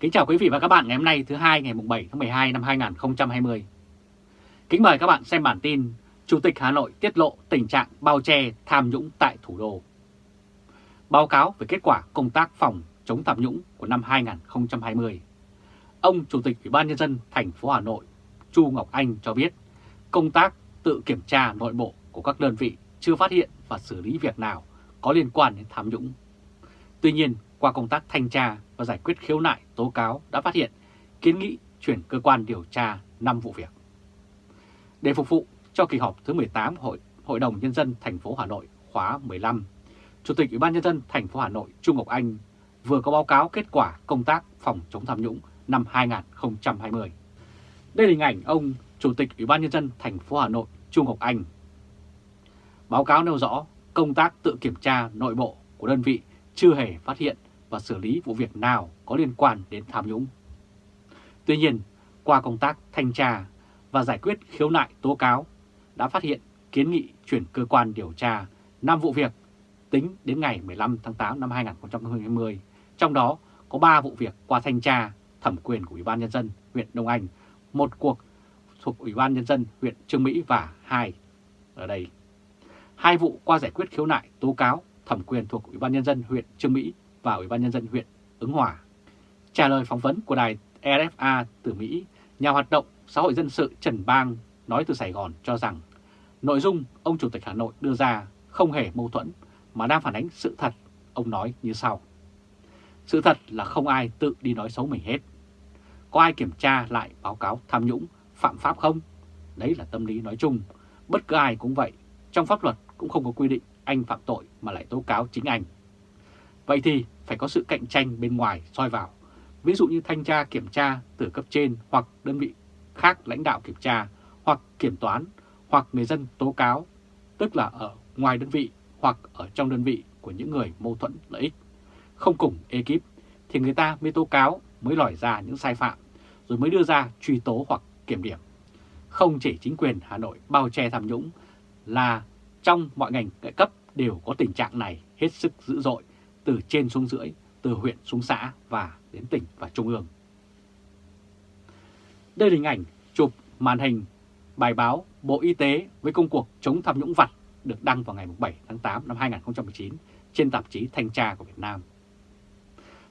Kính chào quý vị và các bạn ngày hôm nay, thứ hai, ngày 7 tháng 12 năm 2020. Kính mời các bạn xem bản tin Chủ tịch Hà Nội tiết lộ tình trạng bao che tham nhũng tại thủ đô. Báo cáo về kết quả công tác phòng chống tham nhũng của năm 2020. Ông Chủ tịch Ủy ban Nhân dân thành phố Hà Nội, Chu Ngọc Anh cho biết, công tác tự kiểm tra nội bộ của các đơn vị chưa phát hiện và xử lý việc nào có liên quan đến tham nhũng. Tuy nhiên, qua công tác thanh tra và giải quyết khiếu nại tố cáo đã phát hiện kiến nghị chuyển cơ quan điều tra 5 vụ việc. Để phục vụ cho kỳ họp thứ 18 Hội Hội đồng Nhân dân thành phố Hà Nội khóa 15, Chủ tịch Ủy ban Nhân dân thành phố Hà Nội Trung Ngọc Anh vừa có báo cáo kết quả công tác phòng chống tham nhũng năm 2020. Đây là hình ảnh ông Chủ tịch Ủy ban Nhân dân thành phố Hà Nội Trung Ngọc Anh. Báo cáo nêu rõ công tác tự kiểm tra nội bộ của đơn vị chưa hề phát hiện và xử lý vụ việc nào có liên quan đến tham nhũng. Tuy nhiên, qua công tác thanh tra và giải quyết khiếu nại tố cáo đã phát hiện kiến nghị chuyển cơ quan điều tra 5 vụ việc tính đến ngày 15 tháng 8 năm 2020, trong đó có 3 vụ việc qua thanh tra thẩm quyền của Ủy ban Nhân dân huyện Đông Anh, một cuộc thuộc Ủy ban Nhân dân huyện Trương Mỹ và hai ở đây. Hai vụ qua giải quyết khiếu nại tố cáo thẩm quyền thuộc Ủy ban Nhân dân huyện Trương Mỹ và Ủy ban Nhân dân huyện Ứng Hòa. Trả lời phỏng vấn của đài RFA từ Mỹ, nhà hoạt động xã hội dân sự Trần Bang nói từ Sài Gòn cho rằng nội dung ông Chủ tịch Hà Nội đưa ra không hề mâu thuẫn mà đang phản ánh sự thật. Ông nói như sau. Sự thật là không ai tự đi nói xấu mình hết. Có ai kiểm tra lại báo cáo tham nhũng, phạm pháp không? Đấy là tâm lý nói chung. Bất cứ ai cũng vậy. Trong pháp luật cũng không có quy định anh phạm tội mà lại tố cáo chính anh. Vậy thì phải có sự cạnh tranh bên ngoài soi vào. Ví dụ như thanh tra kiểm tra từ cấp trên hoặc đơn vị khác lãnh đạo kiểm tra hoặc kiểm toán hoặc người dân tố cáo, tức là ở ngoài đơn vị hoặc ở trong đơn vị của những người mâu thuẫn lợi ích. Không cùng ekip thì người ta mới tố cáo, mới lòi ra những sai phạm, rồi mới đưa ra truy tố hoặc kiểm điểm. Không chỉ chính quyền Hà Nội bao che tham nhũng là trong mọi ngành các cấp đều có tình trạng này hết sức dữ dội từ trên xuống dưới, từ huyện xuống xã và đến tỉnh và trung ương. Đây là hình ảnh chụp màn hình bài báo Bộ Y tế với công cuộc chống tham nhũng vặt được đăng vào ngày 7 tháng 8 năm 2019 trên tạp chí Thanh tra của Việt Nam.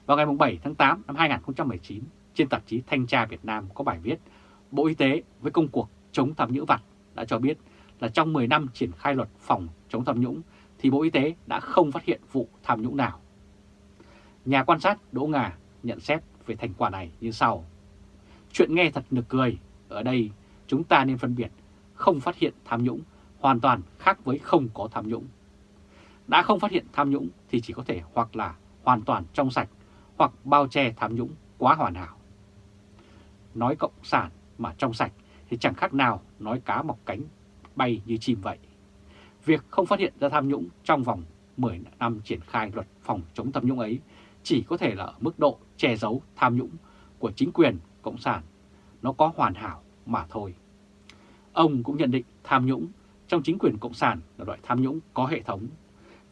Vào ngày 7 tháng 8 năm 2019, trên tạp chí Thanh tra Việt Nam có bài viết Bộ Y tế với công cuộc chống tham nhũng vặt đã cho biết là trong 10 năm triển khai luật phòng chống tham nhũng thì Bộ Y tế đã không phát hiện vụ tham nhũng nào. Nhà quan sát Đỗ Ngà nhận xét về thành quả này như sau. Chuyện nghe thật nực cười, ở đây chúng ta nên phân biệt không phát hiện tham nhũng hoàn toàn khác với không có tham nhũng. Đã không phát hiện tham nhũng thì chỉ có thể hoặc là hoàn toàn trong sạch hoặc bao che tham nhũng quá hoàn hảo. Nói cộng sản mà trong sạch thì chẳng khác nào nói cá mọc cánh bay như chim vậy. Việc không phát hiện ra tham nhũng trong vòng 10 năm triển khai luật phòng chống tham nhũng ấy chỉ có thể là ở mức độ che giấu tham nhũng của chính quyền Cộng sản. Nó có hoàn hảo mà thôi. Ông cũng nhận định tham nhũng trong chính quyền Cộng sản là loại tham nhũng có hệ thống.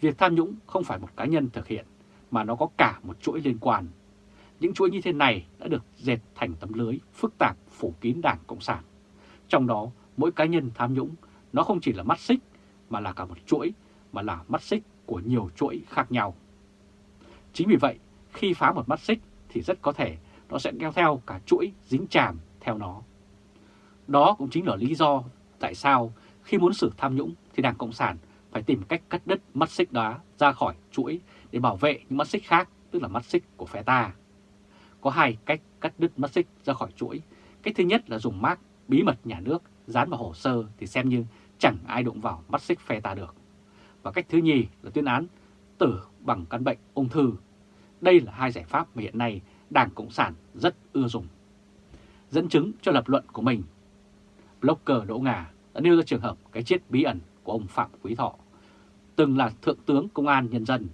Việc tham nhũng không phải một cá nhân thực hiện mà nó có cả một chuỗi liên quan. Những chuỗi như thế này đã được dệt thành tấm lưới phức tạp phủ kín Đảng Cộng sản. Trong đó, mỗi cá nhân tham nhũng nó không chỉ là mắt xích mà là cả một chuỗi, mà là mắt xích của nhiều chuỗi khác nhau. Chính vì vậy, khi phá một mắt xích thì rất có thể nó sẽ kéo theo cả chuỗi dính chàm theo nó. Đó cũng chính là lý do tại sao khi muốn xử tham nhũng thì Đảng Cộng sản phải tìm cách cắt đứt mắt xích đó ra khỏi chuỗi để bảo vệ những mắt xích khác, tức là mắt xích của phe ta. Có hai cách cắt đứt mắt xích ra khỏi chuỗi. Cách thứ nhất là dùng mác bí mật nhà nước dán vào hồ sơ thì xem như chẳng ai đụng vào mắt xích phe ta được. Và cách thứ nhì là tuyên án tử bằng căn bệnh ung thư. Đây là hai giải pháp mà hiện nay Đảng Cộng sản rất ưa dùng. Dẫn chứng cho lập luận của mình, blogger Đỗ Ngà đã nêu ra trường hợp cái chết bí ẩn của ông Phạm Quý Thọ, từng là Thượng tướng Công an Nhân dân,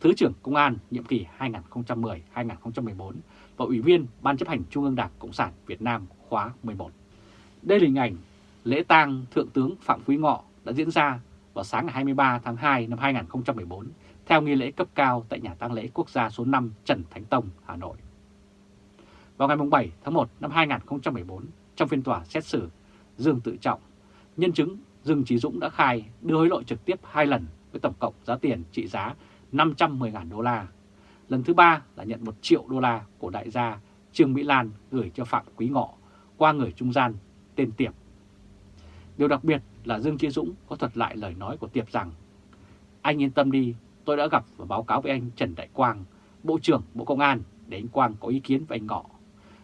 Thứ trưởng Công an nhiệm kỳ 2010-2014 và Ủy viên Ban chấp hành Trung ương Đảng Cộng sản Việt Nam khóa 11. Đây là hình ảnh lễ tang Thượng tướng Phạm Quý Ngọ đã diễn ra vào sáng ngày 23 tháng 2 năm 2014 theo nghi lễ cấp cao tại nhà tang lễ quốc gia số 5 Trần Thánh Tông, Hà Nội. Vào ngày 7 tháng 1 năm 2014, trong phiên tòa xét xử, Dương Tự Trọng, nhân chứng Dương Trí Dũng đã khai đưa hối lộ trực tiếp hai lần với tổng cộng giá tiền trị giá 510.000 đô la. Lần thứ ba là nhận 1 triệu đô la của đại gia Trương Mỹ Lan gửi cho Phạm Quý Ngọ qua người trung gian tên Tiệp. Điều đặc biệt là Dương Chí Dũng có thuật lại lời nói của Tiệp rằng Anh yên tâm đi, tôi đã gặp và báo cáo với anh Trần Đại Quang, Bộ trưởng Bộ Công an để anh Quang có ý kiến với anh Ngọ.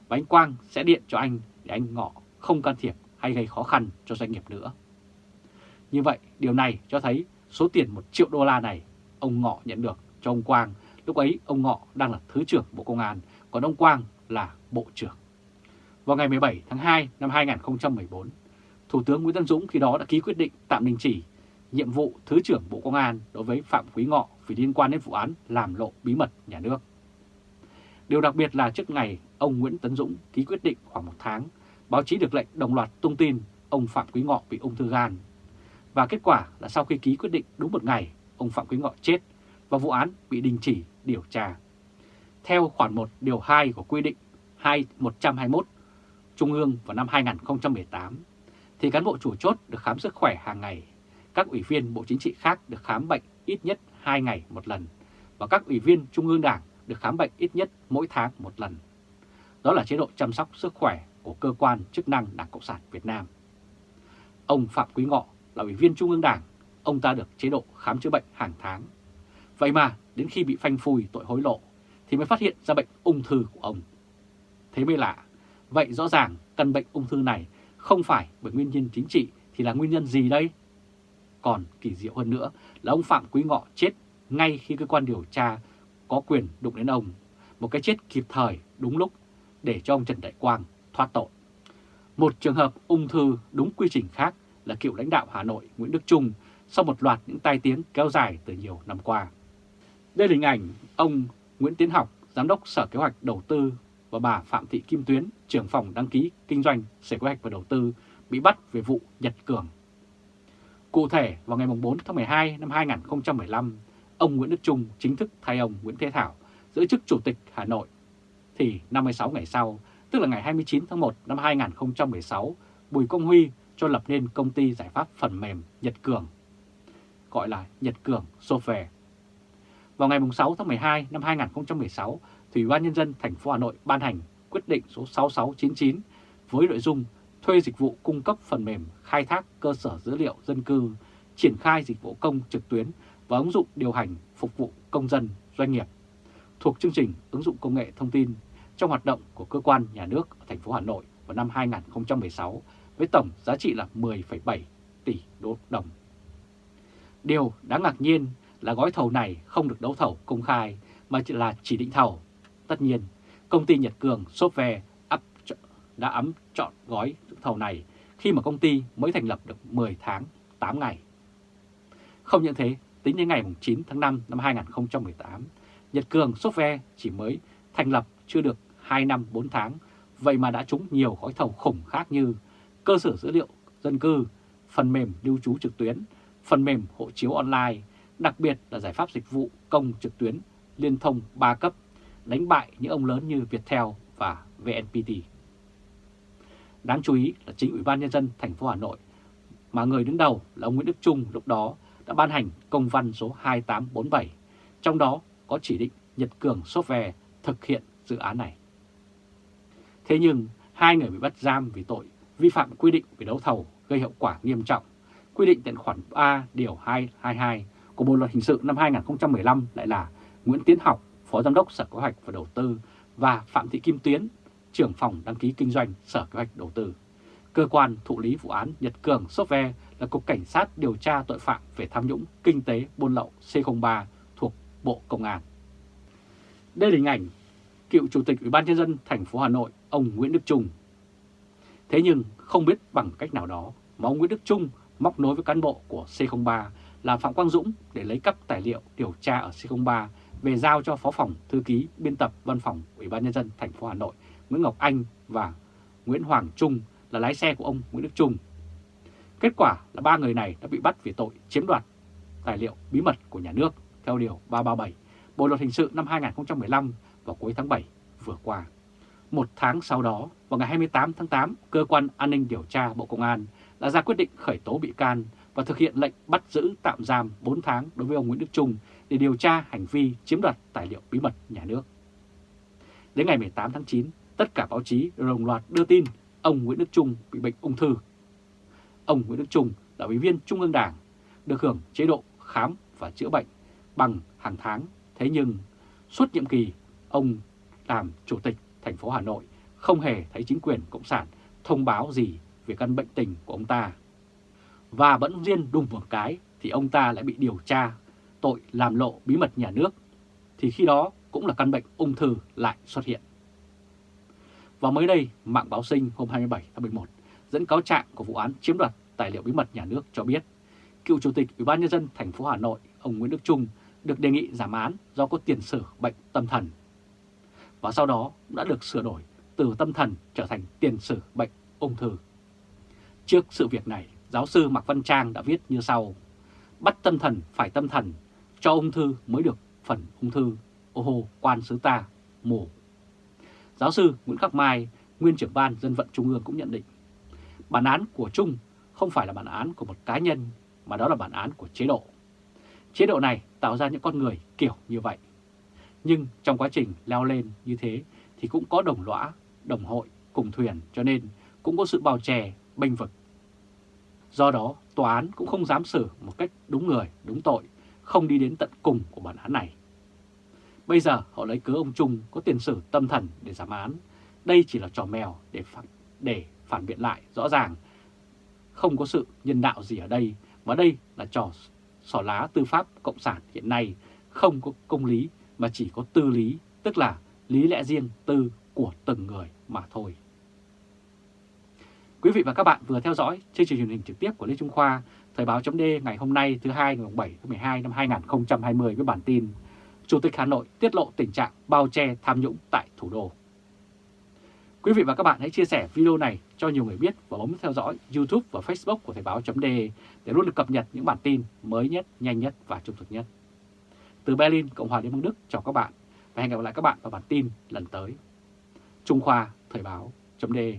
Và anh Quang sẽ điện cho anh để anh Ngọ không can thiệp hay gây khó khăn cho doanh nghiệp nữa. Như vậy, điều này cho thấy số tiền 1 triệu đô la này ông Ngọ nhận được cho ông Quang. Lúc ấy ông Ngọ đang là Thứ trưởng Bộ Công an, còn ông Quang là Bộ trưởng. Vào ngày 17 tháng 2 năm 2014, Thủ tướng Nguyễn Tân Dũng khi đó đã ký quyết định tạm đình chỉ nhiệm vụ Thứ trưởng Bộ Công an đối với Phạm Quý Ngọ vì liên quan đến vụ án làm lộ bí mật nhà nước. Điều đặc biệt là trước ngày ông Nguyễn Tấn Dũng ký quyết định khoảng một tháng, báo chí được lệnh đồng loạt tung tin ông Phạm Quý Ngọ bị ung thư gan. Và kết quả là sau khi ký quyết định đúng một ngày, ông Phạm Quý Ngọ chết và vụ án bị đình chỉ điều tra. Theo khoản 1 điều 2 của quy định 2121 Trung ương vào năm 2018, thì cán bộ chủ chốt được khám sức khỏe hàng ngày. Các ủy viên Bộ Chính trị khác được khám bệnh ít nhất 2 ngày một lần và các ủy viên Trung ương Đảng được khám bệnh ít nhất mỗi tháng một lần. Đó là chế độ chăm sóc sức khỏe của cơ quan chức năng Đảng Cộng sản Việt Nam. Ông Phạm Quý Ngọ là ủy viên Trung ương Đảng, ông ta được chế độ khám chữa bệnh hàng tháng. Vậy mà đến khi bị phanh phui tội hối lộ thì mới phát hiện ra bệnh ung thư của ông. Thế mới lạ, vậy rõ ràng căn bệnh ung thư này không phải bởi nguyên nhân chính trị thì là nguyên nhân gì đây? Còn kỳ diệu hơn nữa là ông Phạm Quý Ngọ chết ngay khi cơ quan điều tra có quyền đụng đến ông. Một cái chết kịp thời, đúng lúc để cho ông Trần Đại Quang thoát tội. Một trường hợp ung thư đúng quy trình khác là cựu lãnh đạo Hà Nội Nguyễn Đức Trung sau một loạt những tai tiếng kéo dài từ nhiều năm qua. Đây là hình ảnh ông Nguyễn Tiến Học, Giám đốc Sở Kế hoạch Đầu tư và bà Phạm Thị Kim Tuyến, trưởng phòng đăng ký kinh doanh Sở Kế hoạch và Đầu tư bị bắt về vụ Nhật Cường. Cụ thể, vào ngày 4 tháng 12 năm 2015, ông Nguyễn Đức Trung chính thức thay ông Nguyễn Thế Thảo giữ chức Chủ tịch Hà Nội. Thì 56 ngày sau, tức là ngày 29 tháng 1 năm 2016, Bùi Công Huy cho lập nên công ty giải pháp phần mềm Nhật Cường, gọi là Nhật Cường Software. Vào ngày 6 tháng 12 năm 2016, Ủy ban Nhân dân thành phố Hà Nội ban hành quyết định số 6699 với nội dung thuê dịch vụ cung cấp phần mềm khai thác cơ sở dữ liệu dân cư, triển khai dịch vụ công trực tuyến và ứng dụng điều hành phục vụ công dân, doanh nghiệp thuộc chương trình ứng dụng công nghệ thông tin trong hoạt động của cơ quan nhà nước ở thành phố Hà Nội vào năm 2016 với tổng giá trị là 10,7 tỷ đô đồng. Điều đáng ngạc nhiên là gói thầu này không được đấu thầu công khai mà chỉ là chỉ định thầu. Tất nhiên, công ty Nhật Cường Software đã ấm chọn gói thầu này khi mà công ty mới thành lập được 10 tháng 8 ngày. Không những thế, tính đến ngày 9 tháng 5 năm 2018, Nhật Cường Software chỉ mới thành lập chưa được 2 năm 4 tháng, vậy mà đã trúng nhiều gói thầu khủng khác như cơ sở dữ liệu dân cư, phần mềm lưu trú trực tuyến, phần mềm hộ chiếu online, đặc biệt là giải pháp dịch vụ công trực tuyến liên thông 3 cấp, đánh bại những ông lớn như Viettel và VNPT. Đáng chú ý là chính Ủy ban Nhân dân thành phố Hà Nội mà người đứng đầu là ông Nguyễn Đức Trung lúc đó đã ban hành công văn số 2847, trong đó có chỉ định Nhật Cường Software thực hiện dự án này. Thế nhưng hai người bị bắt giam vì tội vi phạm quy định về đấu thầu gây hậu quả nghiêm trọng, quy định tại khoản 3 điều 222 của Bộ luật hình sự năm 2015 lại là Nguyễn Tiến Học, Phó Giám đốc Sở Kế hoạch và Đầu tư và Phạm Thị Kim Tuyến, trưởng phòng đăng ký kinh doanh Sở Kế hoạch Đầu tư. Cơ quan thụ lý vụ án Nhật Cường Software là Cục Cảnh sát điều tra tội phạm về tham nhũng kinh tế buôn lậu C03 thuộc Bộ Công an. Đây là hình ảnh cựu Chủ tịch Ủy ban nhân dân thành phố Hà Nội ông Nguyễn Đức Trung. Thế nhưng không biết bằng cách nào đó mà ông Nguyễn Đức Trung móc nối với cán bộ của C03 là Phạm Quang Dũng để lấy cắp tài liệu điều tra ở C03 về giao cho Phó phòng Thư ký biên tập Văn phòng Ủy ban nhân dân thành phố Hà Nội Nguyễn Ngọc Anh và Nguyễn Hoàng Trung là lái xe của ông Nguyễn Đức Trung. Kết quả là ba người này đã bị bắt vì tội chiếm đoạt tài liệu bí mật của nhà nước theo Điều 337 Bộ Luật Hình sự năm 2015 vào cuối tháng 7 vừa qua. Một tháng sau đó, vào ngày 28 tháng 8, Cơ quan An ninh Điều tra Bộ Công an đã ra quyết định khởi tố bị can và thực hiện lệnh bắt giữ tạm giam 4 tháng đối với ông Nguyễn Đức Trung để điều tra hành vi chiếm đoạt tài liệu bí mật nhà nước. Đến ngày 18 tháng 9, tất cả báo chí đồng loạt đưa tin ông Nguyễn Đức Trung bị bệnh ung thư. Ông Nguyễn Đức Trung là ủy viên Trung ương Đảng, được hưởng chế độ khám và chữa bệnh bằng hàng tháng. Thế nhưng suốt nhiệm kỳ ông làm chủ tịch thành phố Hà Nội không hề thấy chính quyền Cộng sản thông báo gì về căn bệnh tình của ông ta. Và vẫn riêng đùng một cái thì ông ta lại bị điều tra tội làm lộ bí mật nhà nước, thì khi đó cũng là căn bệnh ung thư lại xuất hiện. Và mới đây, mạng báo sinh hôm 27 tháng 11 dẫn cáo trạng của vụ án chiếm đoạt tài liệu bí mật nhà nước cho biết, cựu chủ tịch Ủy ban nhân dân thành phố Hà Nội, ông Nguyễn Đức Trung được đề nghị giảm án do có tiền sử bệnh tâm thần. Và sau đó đã được sửa đổi từ tâm thần trở thành tiền sử bệnh ung thư. Trước sự việc này, giáo sư Mạc Văn Trang đã viết như sau. Bắt tâm thần phải tâm thần, cho ung thư mới được phần ung thư. Ô hô, quan sứ ta, mổ Giáo sư Nguyễn Khắc Mai, nguyên trưởng ban dân vận Trung ương cũng nhận định, bản án của Trung không phải là bản án của một cá nhân, mà đó là bản án của chế độ. Chế độ này tạo ra những con người kiểu như vậy. Nhưng trong quá trình leo lên như thế thì cũng có đồng lõa, đồng hội, cùng thuyền cho nên cũng có sự bào chè, bênh vực. Do đó, tòa án cũng không dám xử một cách đúng người, đúng tội, không đi đến tận cùng của bản án này. Bây giờ họ lấy cớ ông Trung có tiền sử tâm thần để giảm án. Đây chỉ là trò mèo để phản, để phản biện lại rõ ràng. Không có sự nhân đạo gì ở đây, và đây là trò sỏ lá tư pháp cộng sản hiện nay không có công lý mà chỉ có tư lý, tức là lý lẽ riêng tư của từng người mà thôi. Quý vị và các bạn vừa theo dõi chương trình truyền hình trực tiếp của Lê Trung Khoa, Thời báo chấm ngày hôm nay thứ hai ngày 7 tháng 12 năm 2020 với bản tin Chủ tịch Hà Nội tiết lộ tình trạng bao che tham nhũng tại thủ đô. Quý vị và các bạn hãy chia sẻ video này cho nhiều người biết và bấm theo dõi YouTube và Facebook của Thời báo.de để luôn được cập nhật những bản tin mới nhất, nhanh nhất và trung thực nhất. Từ Berlin, Cộng hòa Liên bang Đức chào các bạn và hẹn gặp lại các bạn vào bản tin lần tới. Trung Khoa Thời báo.de